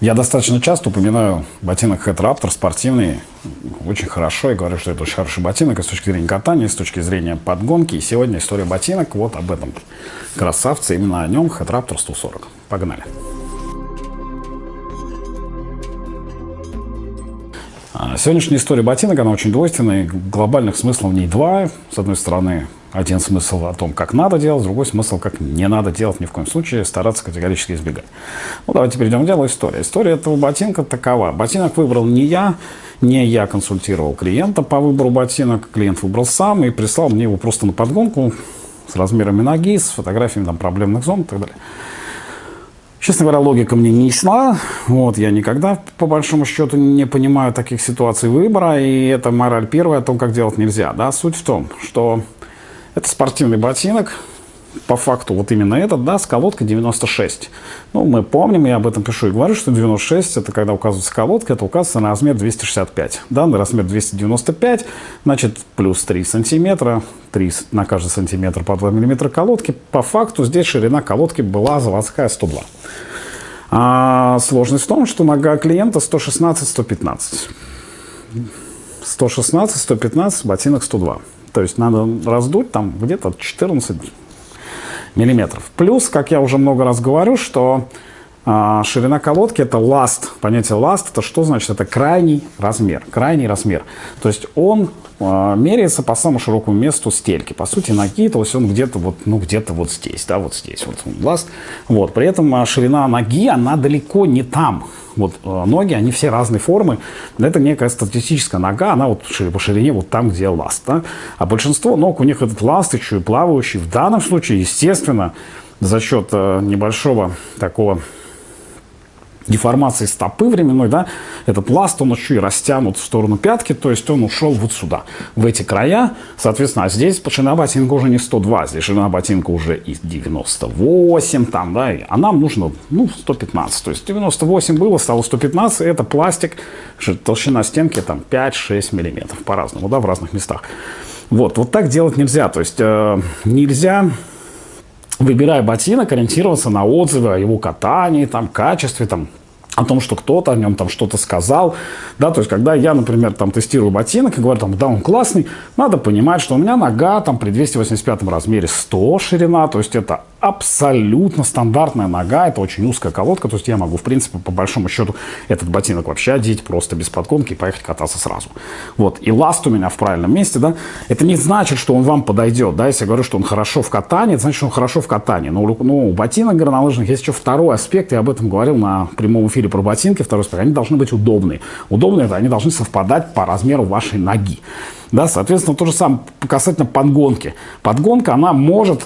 Я достаточно часто упоминаю ботинок Head Raptor спортивный, очень хорошо, и говорю, что это очень хороший ботинок и с точки зрения катания, и с точки зрения подгонки. И сегодня история ботинок вот об этом красавце, именно о нем Head Raptor 140. Погнали! А, сегодняшняя история ботинок, она очень двойственная, глобальных смыслов в ней два. С одной стороны, один смысл о том, как надо делать, другой смысл, как не надо делать ни в коем случае, стараться категорически избегать. Ну, давайте перейдем к делу истории. История этого ботинка такова. Ботинок выбрал не я, не я консультировал клиента по выбору ботинок, клиент выбрал сам и прислал мне его просто на подгонку с размерами ноги, с фотографиями там, проблемных зон и так далее. Честно говоря, логика мне не ясна. Вот, я никогда, по большому счету, не понимаю таких ситуаций выбора. И это мораль первая о том, как делать нельзя. Да? Суть в том, что это спортивный ботинок. По факту вот именно этот, да, с колодкой 96. Ну, мы помним, я об этом пишу и говорю, что 96 это когда указывается колодка, это указывается на размер 265. Данный размер 295, значит, плюс 3 сантиметра, 3 на каждый сантиметр по 2 миллиметра колодки. По факту здесь ширина колодки была заводская 102. А сложность в том, что нога клиента 116-115. 116-115, ботинок 102. То есть надо раздуть там где-то 14 миллиметров. Плюс, как я уже много раз говорю, что а, ширина колодки это last. Понятие last это что значит? Это крайний размер. Крайний размер. То есть он а, меряется по самому широкому месту стельки. По сути, ноги, то есть он где-то вот, ну, где-то вот здесь, да, вот здесь, вот last. Вот. При этом а, ширина ноги, она далеко не там. Вот ноги, они все разной формы. Это некая статистическая нога, она вот по ширине вот там, где ласт. Да? А большинство ног, у них этот ласт еще и плавающий. В данном случае, естественно, за счет небольшого такого деформации стопы временной, да, этот ласт, он еще и растянут в сторону пятки, то есть он ушел вот сюда, в эти края. Соответственно, а здесь ширина ботинка уже не 102, здесь ширина ботинка уже и 98 там, да, а нам нужно, ну, 115. То есть 98 было, стало 115, это пластик, толщина стенки там 5-6 миллиметров по-разному, да, в разных местах. Вот, вот так делать нельзя, то есть э, нельзя выбирая ботинок, ориентироваться на отзывы о его катании, там, качестве, там, о том, что кто-то о нем там что-то сказал, да, то есть, когда я, например, там тестирую ботинок и говорю, там, да, он классный, надо понимать, что у меня нога там при 285 размере 100 ширина, то есть, это абсолютно стандартная нога, это очень узкая колодка, то есть я могу, в принципе, по большому счету, этот ботинок вообще одеть просто без подкомки и поехать кататься сразу. Вот, и ласт у меня в правильном месте, да, это не значит, что он вам подойдет, да, если я говорю, что он хорошо в катании, это значит, что он хорошо в катании, но ну, у ботинок горнолыжных есть еще второй аспект, я об этом говорил на прямом эфире про ботинки, второй аспект, они должны быть удобные. Удобные, это они должны совпадать по размеру вашей ноги. Да, соответственно, то же самое касательно подгонки. Подгонка, она может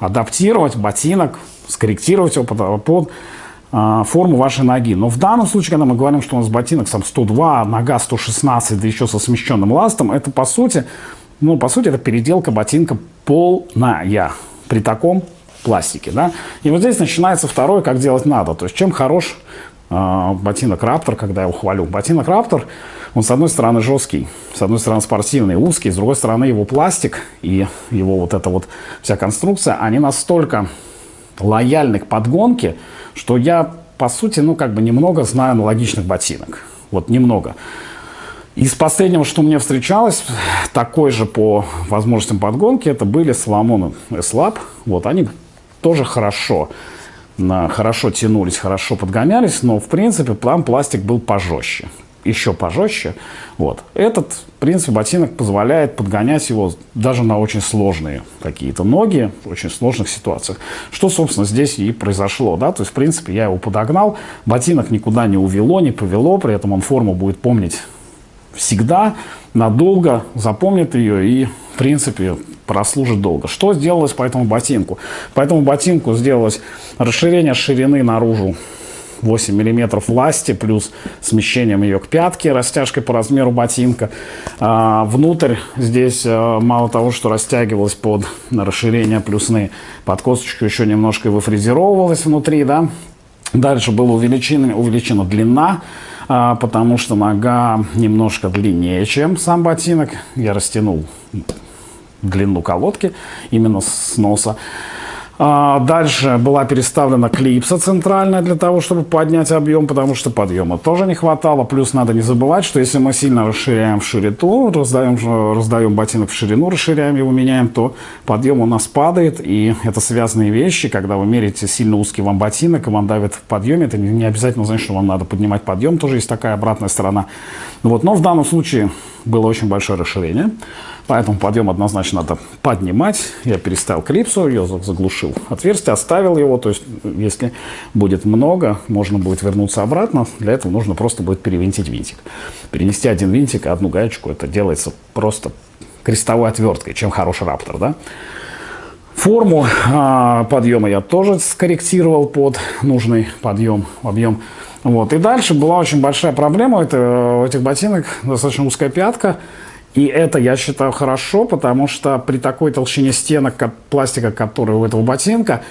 адаптировать ботинок, скорректировать его под, под э, форму вашей ноги. Но в данном случае, когда мы говорим, что у нас ботинок сам 102, нога 116, да еще со смещенным ластом, это по сути, ну, по сути, это переделка ботинка полная при таком пластике. Да? И вот здесь начинается второе, как делать надо. То есть чем хорош э, ботинок Раптор, когда я ухвалю. Ботинок Раптор, он с одной стороны жесткий, с одной стороны спортивный, узкий, с другой стороны его пластик и его вот эта вот вся конструкция, они настолько лояльны к подгонке, что я, по сути, ну как бы немного знаю аналогичных ботинок. Вот немного. Из последнего, что мне встречалось, такой же по возможностям подгонки, это были Соломон S-Lab. Вот они тоже хорошо хорошо тянулись, хорошо подгонялись, но в принципе там пластик был пожестче еще пожестче. Вот. Этот, в принципе, ботинок позволяет подгонять его даже на очень сложные какие-то ноги, в очень сложных ситуациях. Что, собственно, здесь и произошло. Да? То есть, в принципе, я его подогнал, ботинок никуда не увело, не повело, при этом он форму будет помнить всегда, надолго, запомнит ее и, в принципе, прослужит долго. Что сделалось по этому ботинку? По этому ботинку сделалось расширение ширины наружу 8 миллиметров власти, плюс смещением ее к пятке, растяжкой по размеру ботинка. А, внутрь здесь а, мало того, что растягивалось под расширение плюсны, под косточку еще немножко выфрезеровывалось внутри, да. Дальше была увеличена, увеличена длина, а, потому что нога немножко длиннее, чем сам ботинок. Я растянул длину колодки именно с носа. А, дальше была переставлена клипса центральная для того, чтобы поднять объем, потому что подъема тоже не хватало. Плюс надо не забывать, что если мы сильно расширяем в ширину, раздаем, раздаем ботинок в ширину, расширяем его, меняем, то подъем у нас падает. И это связанные вещи. Когда вы меряете сильно узкий вам ботинок, и вам давит в подъеме, это не обязательно значит, что вам надо поднимать подъем. Тоже есть такая обратная сторона. Вот. Но в данном случае было очень большое расширение. Поэтому подъем однозначно надо поднимать. Я переставил клипсу, ее заглушил отверстие, оставил его. То есть, если будет много, можно будет вернуться обратно. Для этого нужно просто будет перевинтить винтик. Перенести один винтик и одну гаечку, это делается просто крестовой отверткой, чем хороший раптор, да? Форму а, подъема я тоже скорректировал под нужный подъем, объем. Вот. И дальше была очень большая проблема. Это у этих ботинок достаточно узкая пятка. И это, я считаю, хорошо, потому что при такой толщине стенок пластика, который у этого ботинка,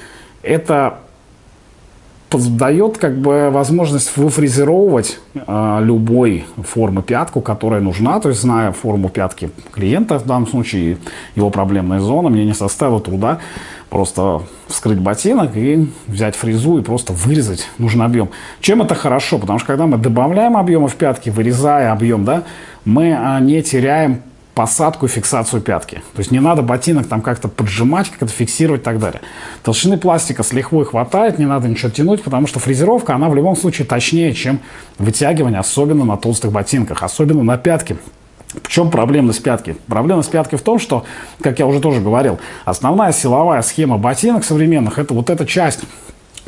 это дает как бы возможность выфрезеровывать э, любой формы пятку, которая нужна. То есть, зная форму пятки клиента, в данном случае его проблемная зона, мне не составило труда просто вскрыть ботинок и взять фрезу и просто вырезать нужный объем. Чем это хорошо? Потому что когда мы добавляем объемы в пятки, вырезая объем, да, мы а, не теряем посадку и фиксацию пятки. То есть не надо ботинок там как-то поджимать, как-то фиксировать и так далее. Толщины пластика с лихвой хватает, не надо ничего тянуть, потому что фрезеровка, она в любом случае точнее, чем вытягивание, особенно на толстых ботинках, особенно на пятке. В чем проблемность пятки? Проблемность пятки в том, что, как я уже тоже говорил, основная силовая схема ботинок современных – это вот эта часть,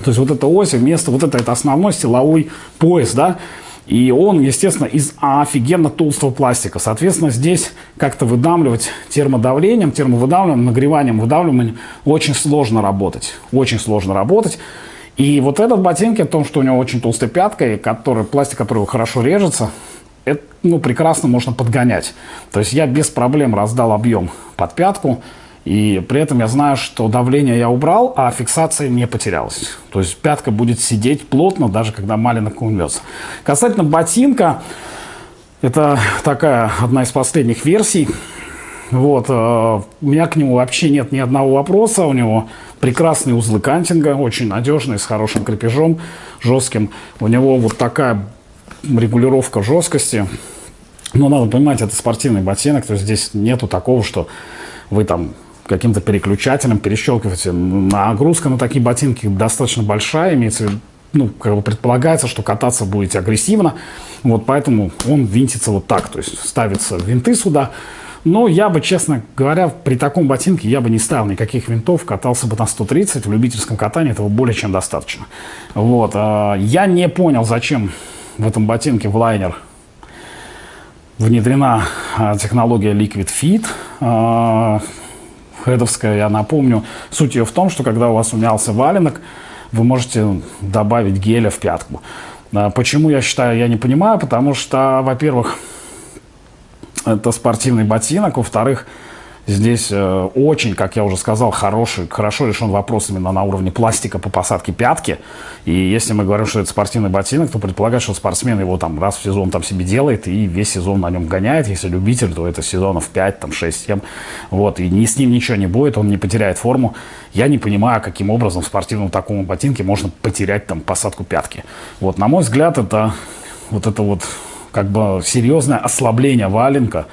то есть вот эта ось вместо вот это, это основной силовой пояс, да, и он, естественно, из офигенно толстого пластика. Соответственно, здесь как-то выдавливать термодавлением, термовыдавливанием, нагреванием, выдавливанием очень сложно работать. Очень сложно работать. И вот этот ботинки, о том, что у него очень толстая пятка, и который, пластик которого хорошо режется, это ну, прекрасно можно подгонять. То есть я без проблем раздал объем под пятку, и при этом я знаю, что давление я убрал, а фиксация не потерялась. То есть пятка будет сидеть плотно, даже когда маленок умнется. Касательно ботинка, это такая одна из последних версий. Вот, э, у меня к нему вообще нет ни одного вопроса. У него прекрасные узлы кантинга, очень надежные, с хорошим крепежом, жестким. У него вот такая регулировка жесткости. Но надо понимать, это спортивный ботинок, то есть здесь нету такого, что вы там каким-то переключателем перещелкиваете. Нагрузка на такие ботинки достаточно большая, имеется в виду, ну, как бы предполагается, что кататься будете агрессивно, вот поэтому он винтится вот так, то есть ставятся винты сюда, но я бы, честно говоря, при таком ботинке я бы не ставил никаких винтов, катался бы на 130, в любительском катании этого более чем достаточно. Вот, а, я не понял, зачем в этом ботинке в лайнер внедрена а, технология Liquid Fit, а, хедовская, я напомню. Суть ее в том, что когда у вас умялся валенок, вы можете добавить геля в пятку. А почему я считаю, я не понимаю, потому что, во-первых, это спортивный ботинок, во-вторых, Здесь э, очень, как я уже сказал, хороший, хорошо решен вопрос именно на уровне пластика по посадке пятки. И если мы говорим, что это спортивный ботинок, то предполагать, что спортсмен его там раз в сезон там себе делает и весь сезон на нем гоняет. Если любитель, то это сезонов 5, там 6, 7. Вот, и ни, с ним ничего не будет, он не потеряет форму. Я не понимаю, каким образом в спортивном таком ботинке можно потерять там посадку пятки. Вот, на мой взгляд, это вот это вот как бы серьезное ослабление валенка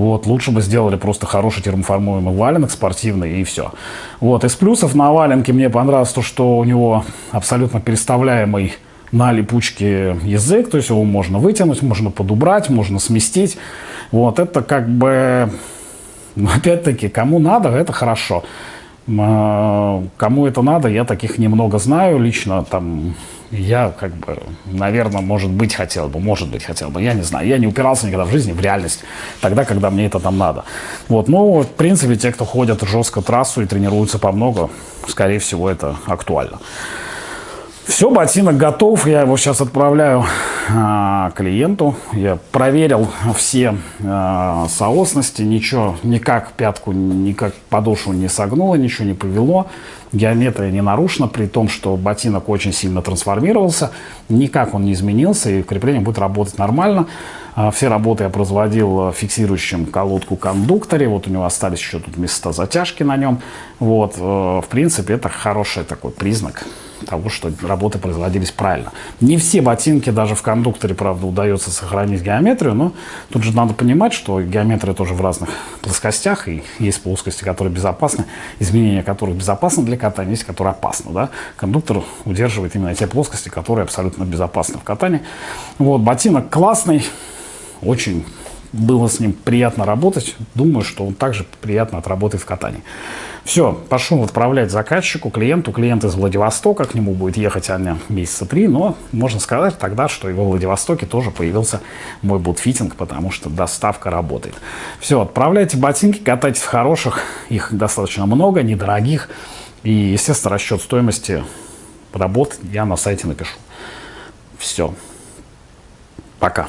вот, лучше бы сделали просто хороший термоформуемый валенок спортивный и все. Вот, из плюсов на валенке мне понравилось то, что у него абсолютно переставляемый на липучке язык, то есть его можно вытянуть, можно подубрать, можно сместить. Вот, это как бы, опять-таки, кому надо, это хорошо. А, кому это надо, я таких немного знаю лично, там я, как бы, наверное, может быть, хотел бы, может быть, хотел бы, я не знаю. Я не упирался никогда в жизни в реальность, тогда, когда мне это там надо. Вот, ну, в принципе, те, кто ходят жестко трассу и тренируются по много, скорее всего, это актуально. Все, ботинок готов, я его сейчас отправляю а, клиенту. Я проверил все а, соосности, ничего, никак пятку, никак подошву не согнуло, ничего не повело. Геометрия не нарушена, при том, что ботинок очень сильно трансформировался. Никак он не изменился, и крепление будет работать нормально. А, все работы я производил фиксирующим колодку кондукторе. Вот у него остались еще тут места затяжки на нем. Вот, э, в принципе, это хороший такой признак того, что работы производились правильно. Не все ботинки даже в кондукторе, правда, удается сохранить геометрию, но тут же надо понимать, что геометрия тоже в разных плоскостях, и есть плоскости, которые безопасны, изменения которых безопасны для катания, есть которые опасны. Да? Кондуктор удерживает именно те плоскости, которые абсолютно безопасны в катании. Вот, ботинок классный, очень было с ним приятно работать. Думаю, что он также приятно отработает в катании. Все, пошел отправлять заказчику, клиенту. Клиент из Владивостока, к нему будет ехать Аня месяца три, но можно сказать тогда, что и во Владивостоке тоже появился мой бутфитинг, потому что доставка работает. Все, отправляйте ботинки, катайтесь в хороших, их достаточно много, недорогих. И, естественно, расчет стоимости работ я на сайте напишу. Все. Пока.